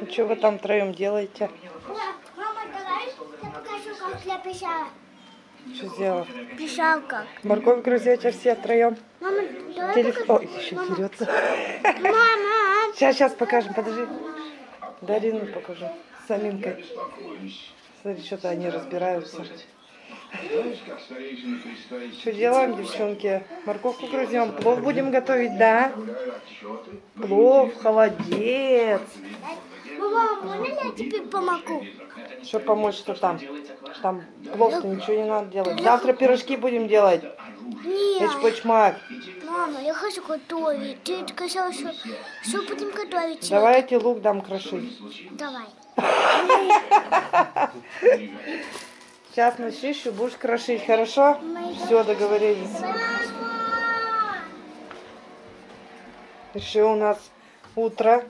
Ну, что вы там втроем делаете? Мама, давай я покажу, как я писала. Что сделал? Писал как. Морковь грызете все втроем? Мама, давай Телефон. Ой, еще дерется. покажу. Мама. Сейчас, сейчас покажем, подожди. Дарину покажу. С Аминкой. Смотри, что-то они разбираются. Что делаем, девчонки? Морковку грызем. Плов будем готовить, да? Плов, холодец. Мама, можно я тебе помогу? Что помочь, что там? Там плов-то ничего не надо делать. Завтра пирожки будем делать. Нет. Эчпочмак. Мама, я хочу готовить. Ты сказала, что все будем готовить. Давай я тебе лук дам крошить. Давай. Сейчас начищу, будешь крошить, хорошо? Все, договорились. Еще у нас утро.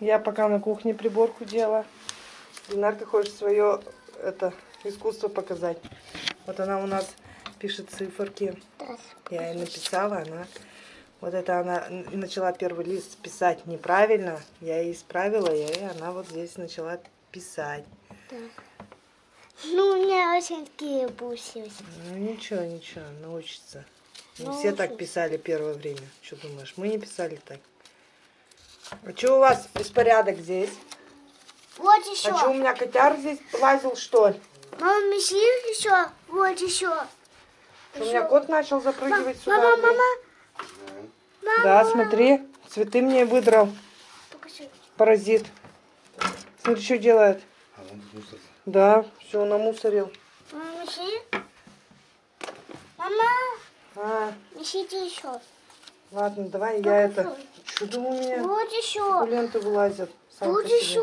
Я пока на кухне приборку делала. Динарка хочет свое это искусство показать. Вот она у нас пишет циферки. Я ей написала, она вот это она начала первый лист писать неправильно. Я ей исправила, и она вот здесь начала писать. Ну, у меня очень такие бусы. Ну ничего, ничего, научится. Не все так писали первое время. Что думаешь? Мы не писали так. А что у вас беспорядок здесь? Вот А еще. что у меня котяр здесь лазил, что ли? Мама, меси еще. Вот еще. Что у меня кот начал запрыгивать сюда? Мама, мама. Мама. Да, смотри, цветы мне выдрал. Покажи. Паразит. Смотри, что делает. А он мусор. Да, все намусорил. Мама, меси. Мама, А, несите еще. ладно, давай я это... Что у меня? Вот еще. Ленты вылазят. Вот еще.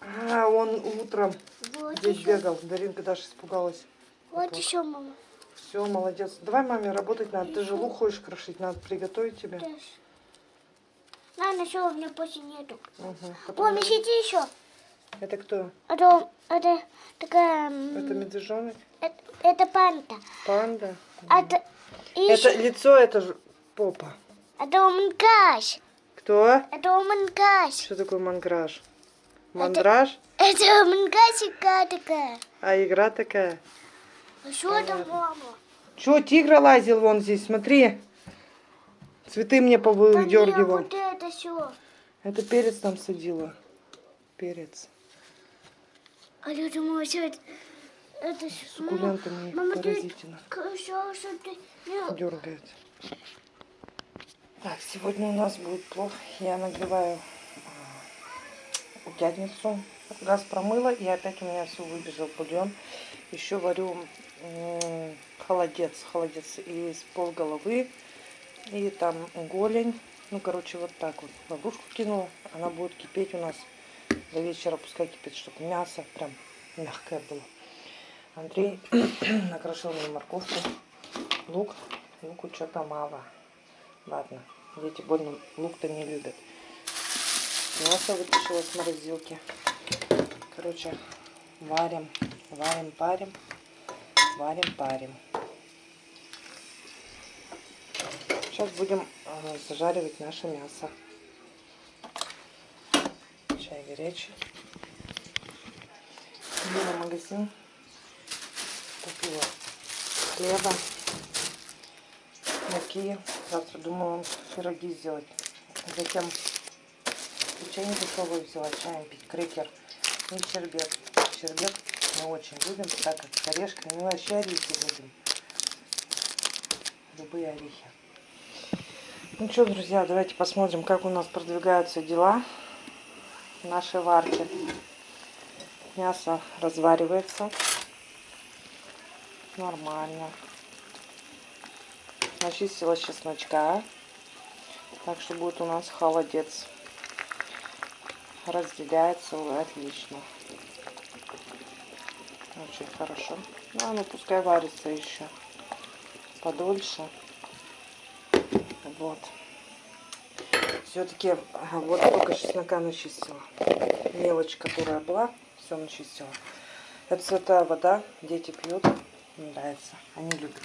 А, он утром Вот здесь еще. бегал. Даринка даже испугалась. Вот еще, мама. Все, молодец. Давай маме работать надо. Ты же лук хочешь крошить, надо приготовить тебе. Ладно, все, у меня больше нету. Угу. О, несите еще. Это кто? Это, это такая... Это медвежонок? Это, это панда. Панда? Это, Это еще- лицо, это же попа. это мангаш. Кто? Это мангаш. Что такое манграж? Мандраж? Это мангасика такая. А игра такая? А что это мама? Че, тигра лазил вон здесь, смотри. Цветы мне повыдергивал. вот это все. Это перец там садила. Перец. А я думала, что это... Это с- кулентами мама, ты поразительно. сказала, что ты... Дергает. Так, сегодня у нас будет плов. Я нагреваю а, утятницу. Газ промыла, и опять у меня все выбежал бульон. Еще варю холодец. Холодец из полголовы. И там голень. Ну, короче, вот так вот. Ловушку кинула. Она будет кипеть у нас до вечера. Пускай кипит, чтобы мясо прям мягкое было. Андрей накрошил мне морковку, лук. Луку что-то мало. Ладно, дети больно лук-то не любят. Мясо вытащила с морозилки. Короче, варим, варим, парим, варим, парим. Сейчас будем э, зажаривать наше мясо. Чай горячий. Иду в магазин. Купила хлеба, муки. Завтра думаю пироги сделать. Затем чай дешевый взяла, чаем пить, крекер и щербет. Щербет мы очень любим, так как с орешками, мы вообще орехи любим. Любые орехи. Ну что, друзья, давайте посмотрим, как у нас продвигаются дела нашей варке. Мясо разваривается. Нормально. Начистила чесночка. Так что будет у нас холодец. Разделяется отлично. Очень хорошо. Ну, ну пускай варится еще подольше. Вот. Все-таки вот только чеснока начистила. Мелочь, которая была, все начистила. Это святая вода, дети пьют, им нравится, они любят.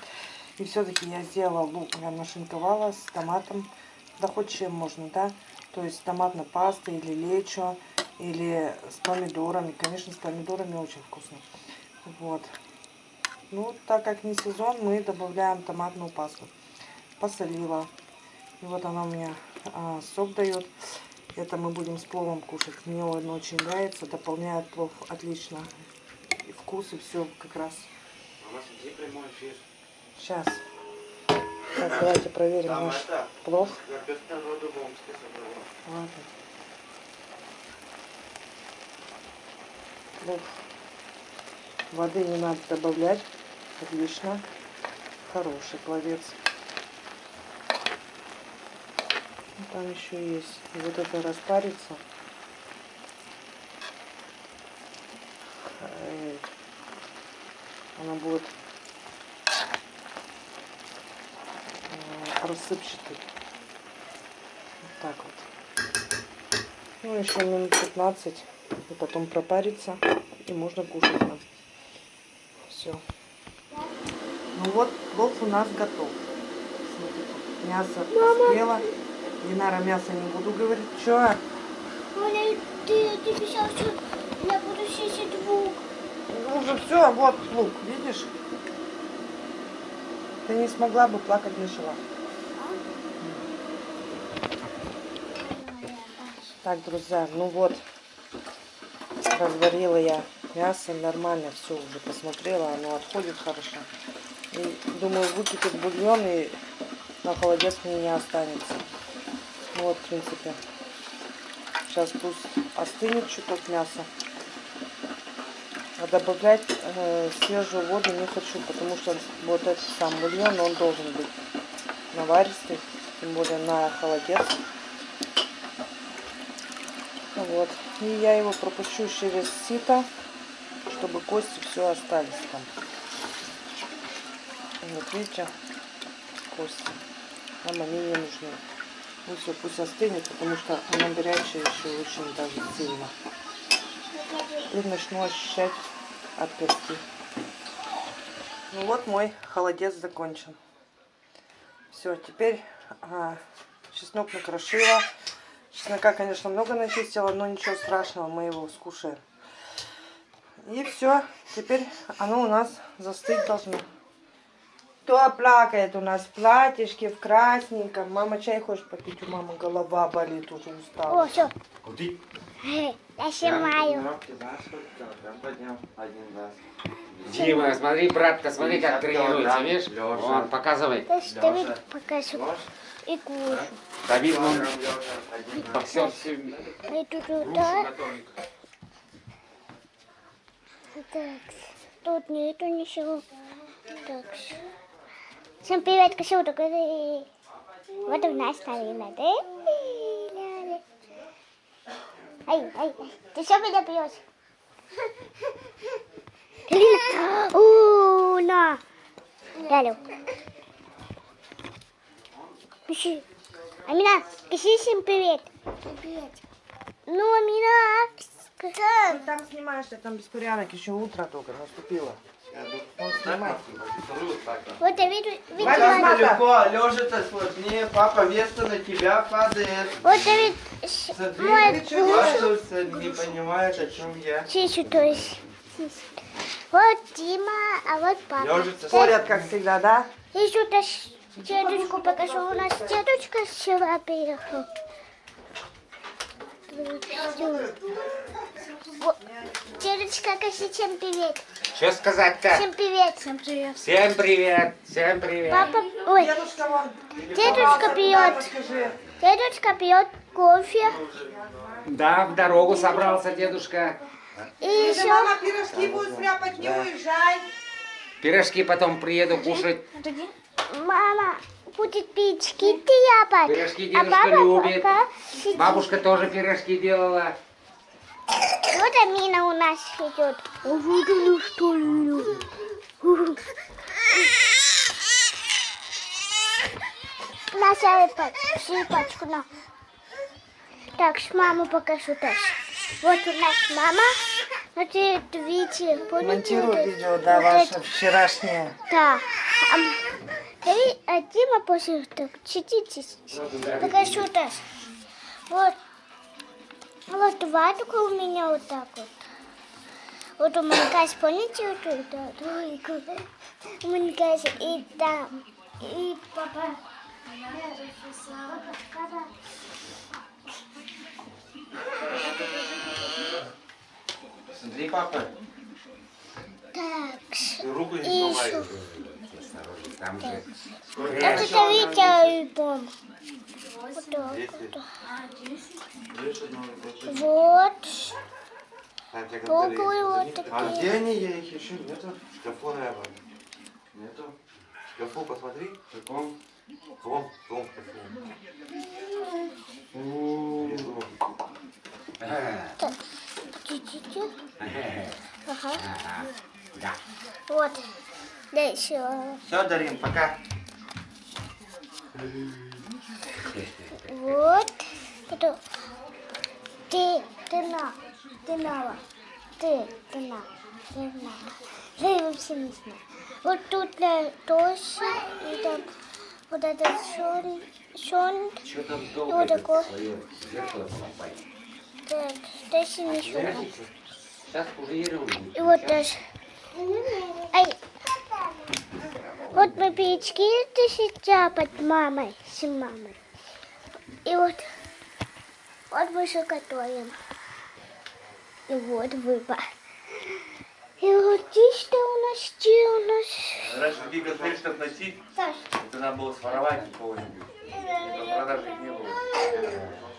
И все-таки я сделала лук, я нашинковала с томатом, да хоть чем можно, да. То есть с томатной пастой или лечо, или с помидорами. Конечно, с помидорами очень вкусно. Вот. Ну, так как не сезон, мы добавляем томатную пасту. Посолила. И вот она у меня а, сок дает. Это мы будем с пловом кушать. Мне он очень нравится. Дополняет плов отлично. И вкус, и все как раз. У нас где прямой эфир? Сейчас. Так, давайте проверим Там наш это, плов. Ладно. Плов. Воды не надо добавлять. Отлично. Хороший пловец. Ну, Там еще есть. И вот это распарится. Она будет э, рассыпчатый. Вот так вот. Ну, еще минут 15. И потом пропарится. И можно кушать нам. Все. Ну вот, плов у нас готов. Смотрите, мясо поспело. Динара мясо не буду говорить. Че? Оля, ты, ты писал, что я буду сидеть звук. Ну, уже все, вот лук, видишь? Ты не смогла бы плакать не шла. Так, друзья, ну вот, разварила я мясо, нормально все уже посмотрела, оно отходит хорошо. И думаю, выкипит бульон и на холодец мне не останется. Вот, в принципе. Сейчас пусть остынет чуток мясо. А добавлять э, свежую воду не хочу, потому что вот этот сам бульон, он должен быть наваристый, тем более на холодец. Вот. И я его пропущу через сито, чтобы кости все остались там. Вот видите, кости. Нам они не нужны. Ну все, пусть остынет, потому что она горячая еще очень даже сильно. И начну ощущать от кости. Ну вот мой холодец закончен. Все, теперь а, чеснок накрошила. Чеснока, конечно, много начистила, но ничего страшного, мы его скушаем. И все, теперь оно у нас застыть должно. Кто плакает у нас в платьишке, в красненьком. Мама чай хочет попить, у мамы голова болит, уже устала. О, все, Куди? я снимаю. Дима, смотри, братка, смотри, как 50 тренируется, видишь? Лёша. Вон, показывай. Давид Лёша. покажу и кушу. Давид, он боксер все И тут грушу туда. Так, тут нету ничего. Так. Всем привет, кошелек. Вот у нас да? Ай, ай, ты что меня пьешь? У, на. Далі. Пиши. Амина, пиши всем привет. Привет. Ну, Амина. Ты там снимаешь, ты там беспорядок, еще утро только наступило. Он снимает. Вот я вижу, видела. Возьми. Легко, Лёша-то сложнее, папа вместо на тебя падает. Вот Давид, с- Смотри, мой Васюса не понимает, о чем я. Сисю, то есть. Вот Дима, а вот папа. Лёжица Ходят, как всегда, да? Еще дедушку покажу. У нас дедушка вчера приехал. Дедушка, скажи всем привет. Что сказать-то? Всем привет. Всем привет. Всем привет, всем привет. Папа, ой, Дедушка вон. дедушка пьет, дедушка пьет кофе. Да, в дорогу собрался дедушка. И еще, Мама пирожки будет стряпать, не уезжай. Пирожки потом приеду кушать. Мама будет пить киты япать. Пирожки А дедушка папа любит. пока сидит. Бабушка тоже пирожки делала. Вот Амина у нас идет. А вот она что ли? На сыпочку на. Так, с маму покажу тоже. Вот у нас мама. Вот это видите, помните? Это- видео, да, ваше вчерашнее. Да. М, Давид, а Дима после так, сидите. Покажу тоже. Вот. Вот ватка у меня вот так вот. Вот у Манькась, помните, вот это тройку? У Манькась и там, и папа. Смотри, папа, Так, руку не сломай. Осторожно, там же это Витя альбом. Вот вот. А такие. где они? Я их еще нету. В шкафу, наверное. Нету. В шкафу посмотри. В каком? В каком? В каком шкафу? Внизу. Ага. Чуть-чуть. Ага. Ага. Да. Вот. Да еще. Все, Дарин, пока. Вот. Это. Ты, ты на. Ты на. Ты, ты на. Ты на. Я вообще не знаю. Вот тут для Тоши и там вот этот шон, шон, Что там Вот долго зеркало поломать? так, Тоши не шон. Сейчас уже ерунду. И вот даже. Ай. Вот мы печки сейчас под мамой, с мамой. И вот, вот мы все готовим. И вот выбор. И вот здесь что у нас, где у нас? Раньше такие котлеты, чтобы найти, Саш, это надо было своровать у кого-нибудь. Это продажи их не было.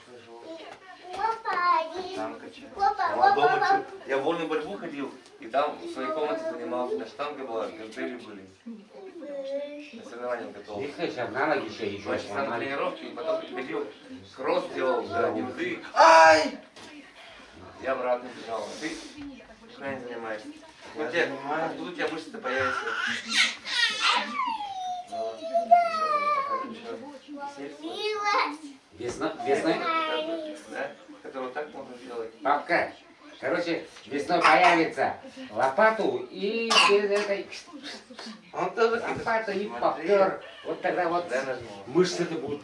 Там качают. А дома чё? Я в вольную борьбу ходил, и там в своей комнате занимался. На штанге была, гантели были. На соревнования готовил. Если сейчас на ноги еще еще Два часа на тренировке, и потом приходил, кросс делал, да, винты. Ай! Я обратно бежал. Ты не занимаешься. Вот тебе, тут у тебя мышцы появятся. Вот. Весной, весной, Да? Который вот так можно папка, короче, весной появится лопату и без этой Он тоже лопату и попер. Вот тогда вот мышцы-то будут.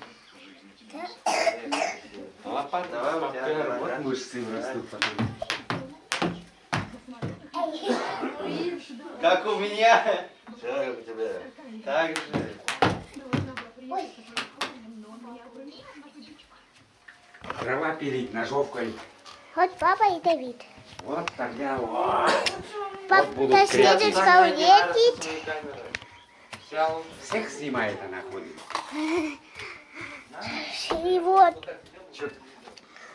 Лопата, давай, Попер, вот мышцы растут потом. Как у меня. Все, как у тебя. Так же. Дрова пилить ножовкой. Вот папа и Давид. Вот тогда вот. Папа будут следует Таня, не надо со едет. своей камерой. Взял. Всех снимает она ходит. И вот.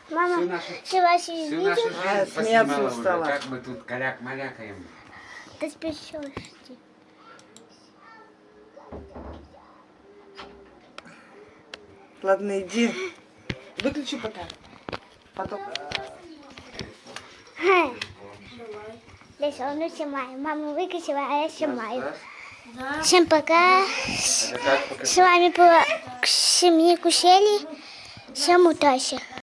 Мама, видел? А, жизнь смеяться поснимала уже, устала. как мы тут каляк-малякаем. Ты спешишь. Ладно, иди. Выключи пока. Потом. Здесь он снимаю. Мама выключила, а я снимаю. Да? Всем пока. Это как покажи. С вами была семья Кусели. Всем удачи.